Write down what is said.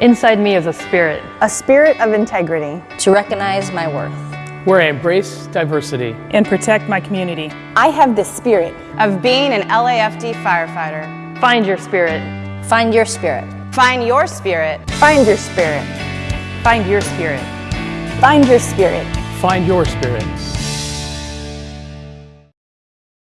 Inside me is a spirit. A spirit of integrity. To recognize my worth. Where I embrace diversity. And protect my community. I have the spirit of being an LAFD firefighter. Find your spirit. Find your spirit. Find your spirit. Find your spirit. Find your spirit. Find your spirit. Find your spirit.